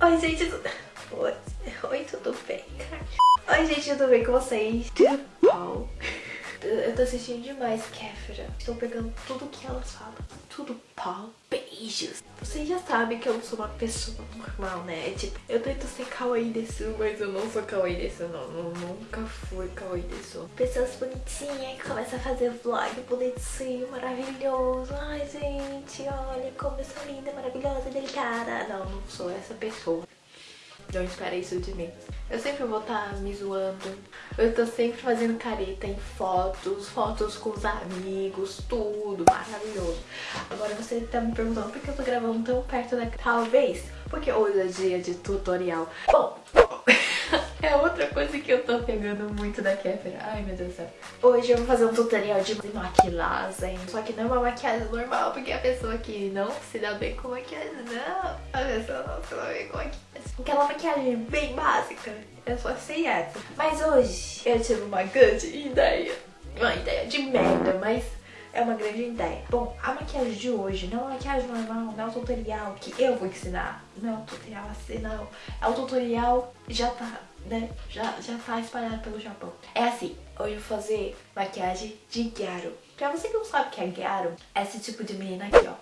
Oi, gente, tudo... Oi, Oi, tudo bem? Oi, gente, tudo bem com vocês? Tudo bom? Eu tô assistindo demais Kéfera. Estou pegando tudo que elas falam. Tudo pau. Beijos. Vocês já sabem que eu não sou uma pessoa normal, né? É tipo, eu tento ser kawaii desu, mas eu não sou kawaii desu, não. Eu nunca fui kawaii desu. Pessoas bonitinhas que começam a fazer vlog bonitinho, maravilhoso. Ai, gente, olha como eu sou linda, maravilhosa, delicada. Não, não sou essa pessoa. Não espera isso de mim. Eu sempre vou estar tá me zoando. Eu tô sempre fazendo careta em fotos, fotos com os amigos, tudo maravilhoso. Agora você tá me perguntando por que eu tô gravando tão perto da... Talvez porque hoje é dia de tutorial. Bom, é outra coisa que eu tô pegando muito da Kéfera. Ai, meu Deus do céu. Hoje eu vou fazer um tutorial de maquilagem. Só que não é uma maquiagem normal, porque a pessoa que não se dá bem com maquiagem, não. A pessoa não se dá bem com maquiagem. Aquela maquiagem bem básica. Eu só sei essa. Mas hoje eu tive uma grande ideia. Uma ideia de merda, mas é uma grande ideia. Bom, a maquiagem de hoje não é uma maquiagem normal, não é um tutorial que eu vou ensinar. Não é um tutorial assim, não. É um tutorial já tá, né? Já, já tá espalhado pelo Japão. É assim, hoje eu vou fazer maquiagem de Gyaro. Pra você que não sabe o que é Gyaro, é esse tipo de menina aqui, ó.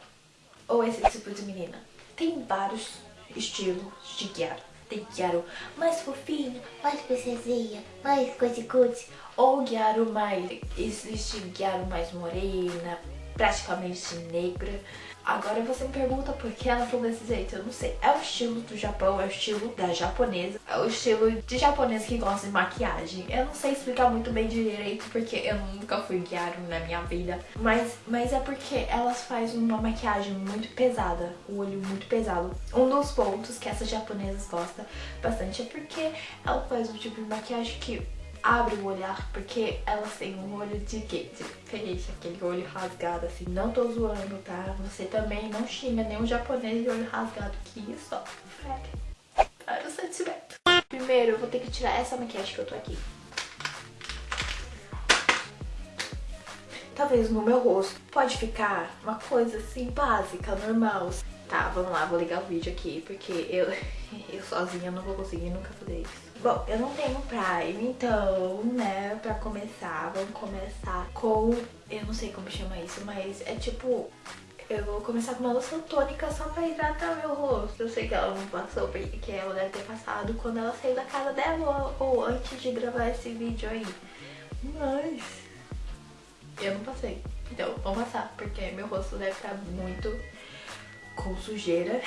Ou esse tipo de menina. Tem vários estilos de Gyaro tem Gyaro mais fofinho, mais princesinha, mais coisa-coisa. Ou Gyaro mais, existe Gyaro mais morena, praticamente negra. Agora você me pergunta por que ela falou desse jeito, eu não sei. É o estilo do Japão, é o estilo da japonesa, é o estilo de japonês que gosta de maquiagem. Eu não sei explicar muito bem direito porque eu nunca fui guiar na minha vida, mas, mas é porque elas fazem uma maquiagem muito pesada, o olho muito pesado. Um dos pontos que essas japonesas gostam bastante é porque ela faz um tipo de maquiagem que abre o olhar, porque elas têm um olho de quê? De peixe, aquele olho rasgado, assim. Não tô zoando, tá? Você também não xinga nenhum japonês de olho rasgado, que isso, ó. Para o sentimento. Primeiro, eu vou ter que tirar essa maquiagem que eu tô aqui. Talvez no meu rosto pode ficar uma coisa assim, básica, normal. Tá, vamos lá, vou ligar o vídeo aqui, porque eu, eu sozinha não vou conseguir nunca fazer isso. Bom, eu não tenho Prime, então, né, pra começar, vamos começar com... Eu não sei como chama isso, mas é tipo... Eu vou começar com uma loção tônica só pra hidratar meu rosto. Eu sei que ela não passou, porque ela deve ter passado quando ela saiu da casa dela ou, antes de gravar esse vídeo aí. Mas... Eu não passei. Então, vamos passar, porque meu rosto deve estar muito com sujeira,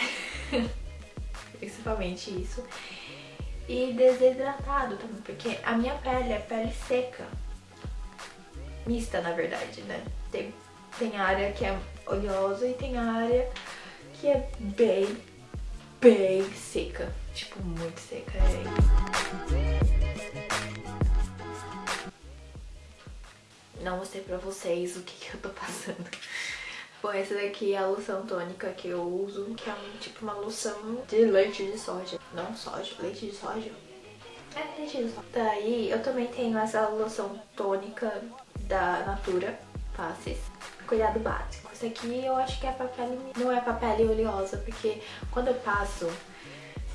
principalmente isso, e desidratado também, porque a minha pele é pele seca, mista na verdade, né? Tem, tem área que é oleosa e tem área que é bem, bem seca, tipo muito seca. É... Não mostrei pra vocês o que, que eu tô passando. Bom, essa daqui é a loção tônica que eu uso, que é um, tipo uma loção de leite de soja. Não soja, leite de soja. É, leite de soja. Daí eu também tenho essa loção tônica da Natura Faces. Cuidado básico. Isso aqui eu acho que é pra. Não é pra pele oleosa, porque quando eu passo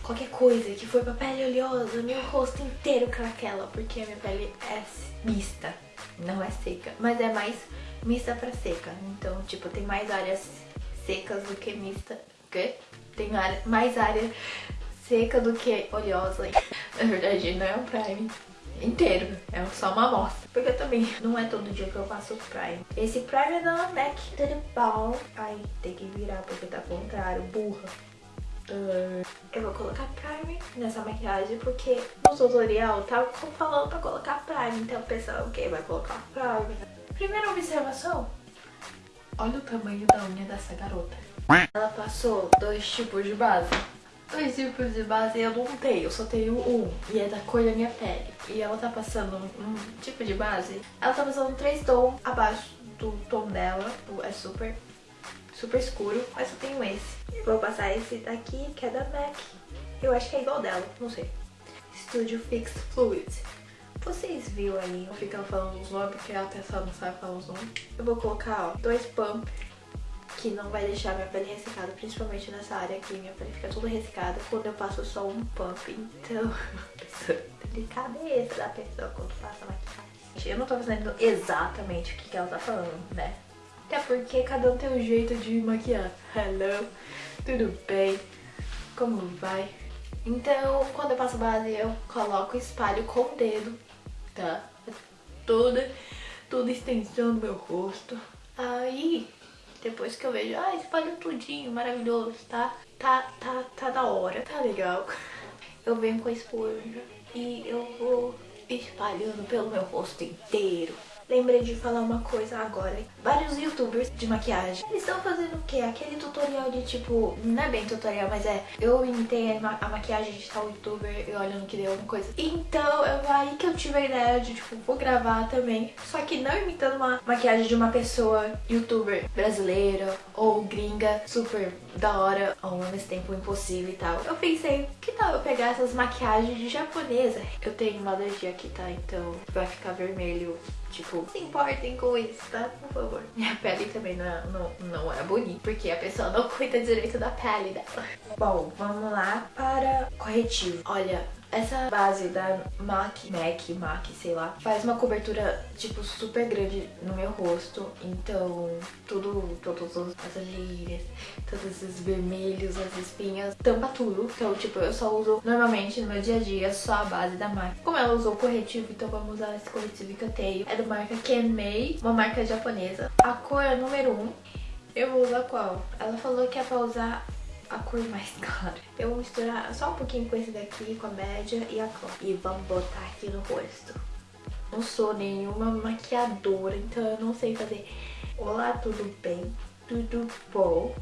qualquer coisa que for pra pele oleosa, meu rosto inteiro craquela, porque a minha pele é mista, não é seca. Mas é mais mista pra seca. Então, tipo, tem mais áreas secas do que mista. Que? Tem área, mais área seca do que oleosa. Na verdade, não é um prime inteiro, é só uma amostra. Porque também não é todo dia que eu faço prime. Esse prime é da MAC, tudo bom. Ai, tem que virar porque tá contrário, burra. Uh, eu vou colocar prime nessa maquiagem porque no tutorial tá falando pra colocar prime. Então o pessoal, ok, vai colocar prime. Primeira observação, olha o tamanho da unha dessa garota. Ela passou dois tipos de base. Dois tipos de base eu não tenho, eu só tenho um. E é da cor da minha pele. E ela tá passando um tipo de base. Ela tá passando três tons abaixo do tom dela. É super, super escuro. Mas eu tenho esse. Vou passar esse daqui, que é da MAC. Eu acho que é igual dela, não sei. Studio Fix Fluid. Vocês viram aí, eu ficando falando os nomes, porque a pessoa não sabe falar os nomes. Eu vou colocar, ó, dois pump que não vai deixar minha pele ressecada, principalmente nessa área aqui, minha pele fica toda ressecada quando eu passo só um pump, então... delicadeza da pessoa quando passa maquiagem. Eu não tô fazendo exatamente o que, que ela tá falando, né? Até porque cada um tem um jeito de maquiar. Hello, tudo bem? Como vai? Então, quando eu passo base, eu coloco espalho com o dedo, tá? Toda, toda extensão do meu rosto. Aí, depois que eu vejo, ah, espalho tudinho, maravilhoso, tá? Tá, tá, tá da hora, tá legal. Eu venho com a esponja e eu vou espalhando pelo meu rosto inteiro. Lembrei de falar uma coisa agora. Vários youtubers de maquiagem, eles estão fazendo o quê? Aquele tutorial de tipo, não é bem tutorial, mas é eu imitei a, maquiagem de tal youtuber e olha no que deu alguma coisa. Então, é aí que eu tive a ideia de tipo, vou gravar também. Só que não imitando uma maquiagem de uma pessoa youtuber brasileira ou gringa super da hora, ao mesmo tempo impossível e tal. Eu pensei, que tal eu pegar essas maquiagens de japonesa? Eu tenho uma alergia aqui, tá? Então vai ficar vermelho Tipo, se importem com isso, tá? Por favor. Minha pele também não, é, não, não é bonita, porque a pessoa não cuida direito da pele dela. Bom, vamos lá para corretivo. Olha, essa base da MAC, MAC, MAC, sei lá, faz uma cobertura, tipo, super grande no meu rosto. Então, tudo, todas as olheiras, todos esses vermelhos, as espinhas, tampa tudo. Então, tipo, eu só uso normalmente no meu dia a dia só a base da MAC. Como ela usou corretivo, então vamos usar esse corretivo que eu tenho. É marca Kenmei, uma marca japonesa. A cor é número 1. Eu vou usar qual? Ela falou que é pra usar a cor mais clara. Eu vou misturar só um pouquinho com esse daqui, com a média e a clara. E vamos botar aqui no rosto. Não sou nenhuma maquiadora, então eu não sei fazer... Olá, tudo bem? Tudo bom?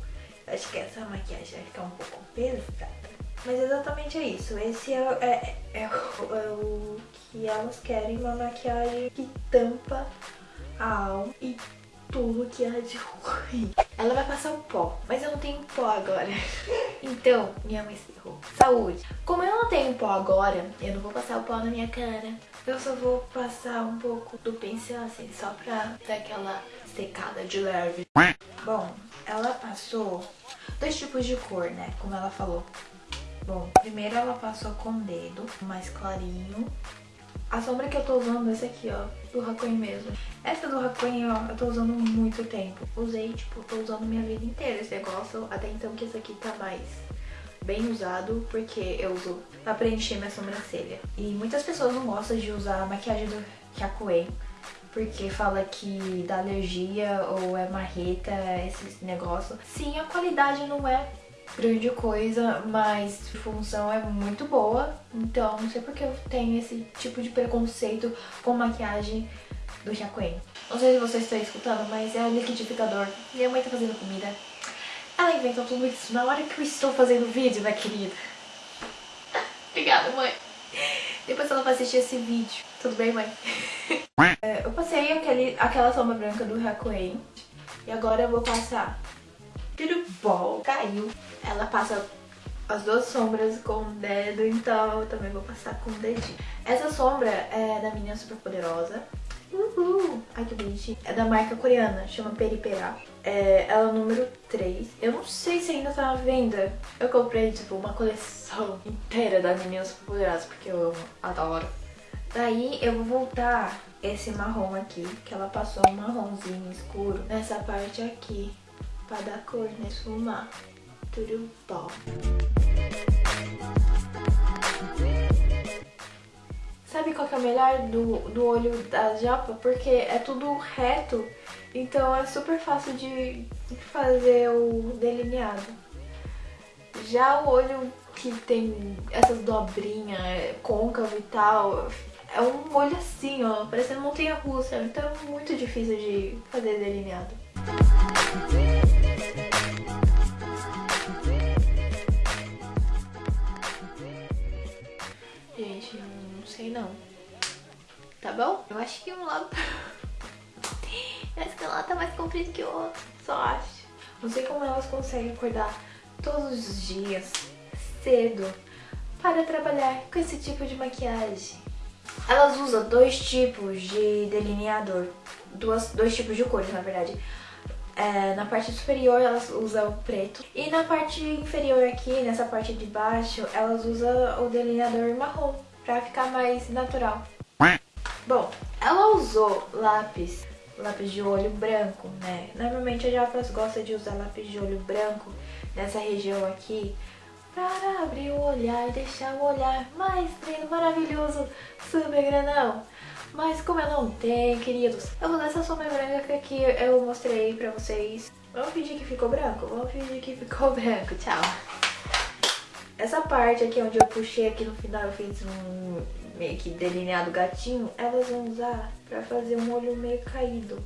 Acho que essa maquiagem vai ficar um pouco pesada. Mas exatamente é isso. Esse é, é, é, o, é o que elas querem, uma maquiagem que tampa a alma e tudo que há de ruim. Ela vai passar o pó, mas eu não tenho pó agora. Então, minha mãe se errou. Saúde. Como eu não tenho pó agora, eu não vou passar o pó na minha cara. Eu só vou passar um pouco do pincel, assim, só pra dar aquela secada de leve. Bom, ela passou dois tipos de cor, né? Como ela falou. Bom, primeiro ela passou com o dedo, mais clarinho. A sombra que eu tô usando é essa aqui, ó, do Hakuen mesmo. Essa do Hakuen, ó, eu tô usando muito tempo. Usei, tipo, tô usando minha vida inteira esse negócio, até então que esse aqui tá mais bem usado, porque eu uso pra preencher minha sobrancelha. E muitas pessoas não gostam de usar a maquiagem do Hakuen, porque fala que dá alergia ou é marreta, esse negócio. Sim, a qualidade não é grande coisa, mas a função é muito boa. Então não sei porque eu tenho esse tipo de preconceito com maquiagem do Jacqueline. Não sei se vocês estão escutando, mas é o liquidificador. Minha mãe tá fazendo comida. Ela inventou tudo isso na hora que eu estou fazendo vídeo, minha querida. Obrigada, mãe. Depois ela vai assistir esse vídeo. Tudo bem, mãe? é, eu passei aquele, aquela sombra branca do Hakuei. E agora eu vou passar bom. Caiu. Ela passa as duas sombras com o dedo, então eu também vou passar com o dedinho. Essa sombra é da minha super poderosa. Uhul! Ai, que bonitinho. É da marca coreana, chama Peripera. É, ela é o número 3. Eu não sei se ainda tá à venda. Eu comprei, tipo, uma coleção inteira das meninas super poderosas, porque eu amo, adoro. Daí eu vou voltar esse marrom aqui, que ela passou um marronzinho escuro nessa parte aqui, pra dar cor, né? Esfumar. Tudo bom. Sabe qual que é o melhor do, do olho da japa? Porque é tudo reto, então é super fácil de fazer o delineado. Já o olho que tem essas dobrinhas, côncavo e tal, é um olho assim, ó, parecendo montanha-russa, então é muito difícil de fazer delineado. Tá bom? Eu acho que um lado... Esse lado tá mais comprido que o outro, só acho. Não sei como elas conseguem acordar todos os dias, cedo, para trabalhar com esse tipo de maquiagem. Elas usam dois tipos de delineador. Duas, dois tipos de cores, na verdade. É, na parte superior elas usam preto. E na parte inferior aqui, nessa parte de baixo, elas usam o delineador marrom. Pra ficar mais natural. Bom, ela usou lápis, lápis de olho branco, né? Normalmente a Jafras gosta de usar lápis de olho branco nessa região aqui para abrir o olhar e deixar o olhar mais lindo, maravilhoso, super grandão. Mas como eu não tenho, queridos, eu vou dar essa sombra branca que eu mostrei pra vocês. Vamos fingir que ficou branco? Vamos fingir que ficou branco. Tchau. Essa parte aqui onde eu puxei aqui no final, eu fiz um meio que delineado gatinho, elas vão usar pra fazer um olho meio caído.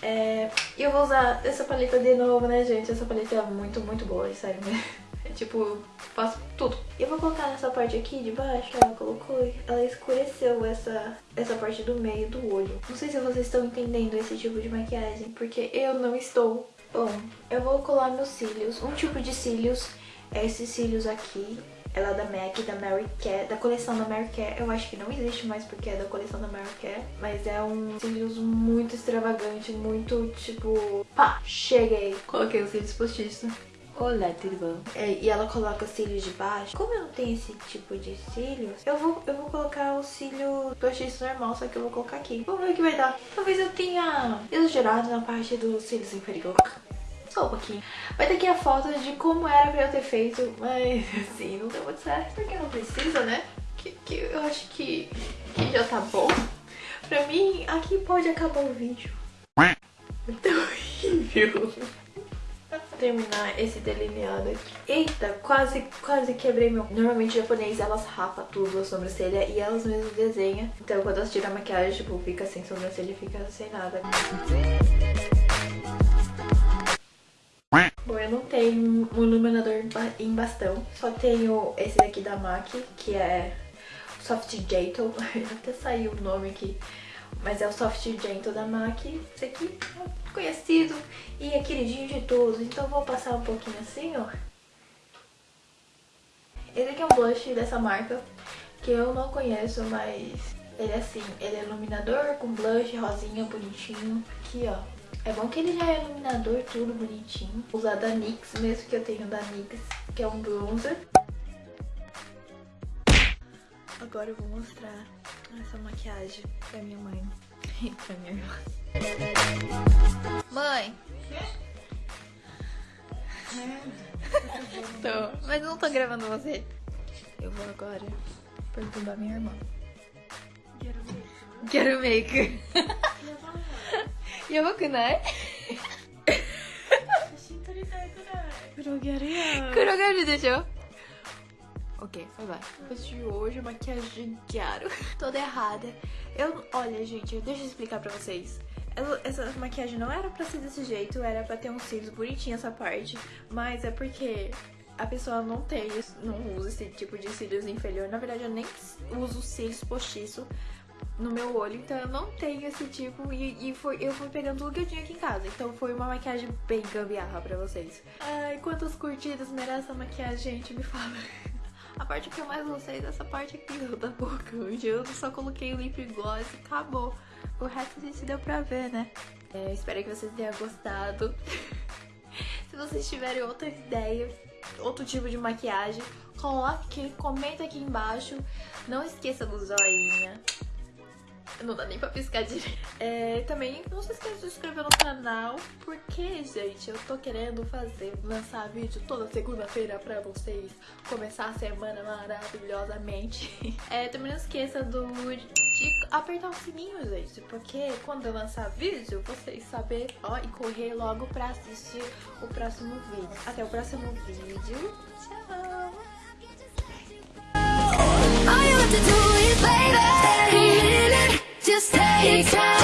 É, eu vou usar essa paleta de novo, né, gente? Essa paleta é muito, muito boa, sério, né? É tipo, faço tudo. Eu vou colocar nessa parte aqui de baixo, ela colocou, ela escureceu essa, essa parte do meio do olho. Não sei se vocês estão entendendo esse tipo de maquiagem, porque eu não estou. Bom, eu vou colar meus cílios. Um tipo de cílios é esses cílios aqui. Ela é da MAC, da Mary Kay, da coleção da Mary Kay. Eu acho que não existe mais porque é da coleção da Mary Kay. Mas é um cílios muito extravagante, muito tipo... Pá, cheguei. Coloquei os cílios postiços. Olá, tudo bom? É, e ela coloca cílios de baixo. Como eu não tenho esse tipo de cílios, eu vou, eu vou colocar o cílio postiço normal, só que eu vou colocar aqui. Vamos ver o que vai dar. Talvez eu tenha exagerado na parte dos cílios inferior. Vai ter aqui a foto de como era pra eu ter feito, mas assim, não deu muito certo, porque não precisa, né? Que, que eu acho que, que já tá bom. Pra mim, aqui pode acabar o vídeo. Muito horrível terminar esse delineado aqui. Eita, quase, quase quebrei meu... Normalmente japonês, elas rapam tudo a sobrancelha e elas mesmas desenham. Então quando elas tiram a maquiagem, tipo, fica sem sobrancelha e fica sem nada. Bom, eu não tenho um iluminador em bastão. Só tenho esse daqui da MAC, que é Soft Gentle. Até saiu o nome aqui. Mas é o Soft Gentle da MAC. Esse aqui é conhecido e é queridinho de todos. Então vou passar um pouquinho assim, ó. Esse aqui é um blush dessa marca, que eu não conheço, mas ele é assim. Ele é iluminador com blush rosinha, bonitinho. Aqui, ó. É bom que ele já é iluminador, tudo bonitinho. Vou usar da NYX, mesmo que eu tenho da NYX, que é um bronzer. Agora eu vou mostrar essa maquiagem pra minha mãe e pra minha irmã. Mãe! tô, mas não tô gravando você. Eu vou agora perturbar minha irmã. Quero make. やばくない写真撮りたいくらい黒ギャルや黒ギャルでしょ Ok, vai vai. De hoje, maquiagem quero. Toda errada. Eu, olha, gente, deixa eu explicar pra vocês. Essa maquiagem não era pra ser desse jeito, era pra ter uns cílios bonitinhos essa parte. Mas é porque a pessoa não tem, não usa esse tipo de cílios inferior. Na verdade, eu nem uso cílios postiço no meu olho, então eu não tenho esse tipo e, e foi, eu fui pegando tudo que eu tinha aqui em casa. Então foi uma maquiagem bem gambiarra pra vocês. Ai, quantas curtidas merece essa maquiagem, gente? Me fala. A parte que eu mais gostei dessa parte aqui da boca, onde eu só coloquei o lip gloss e acabou. O resto a gente deu pra ver, né? É, espero que vocês tenham gostado. Se vocês tiverem outra ideia, outro tipo de maquiagem, coloque, comenta aqui embaixo. Não esqueça do joinha. Não dá nem pra piscar direito. É, também não se esqueça de se inscrever no canal, porque, gente, eu tô querendo fazer, lançar vídeo toda segunda-feira pra vocês começar a semana maravilhosamente. É, também não esqueça do, de apertar o sininho, gente, porque quando eu lançar vídeo, vocês saber, ó, e correr logo pra assistir o próximo vídeo. Até o próximo vídeo. Tchau! Take time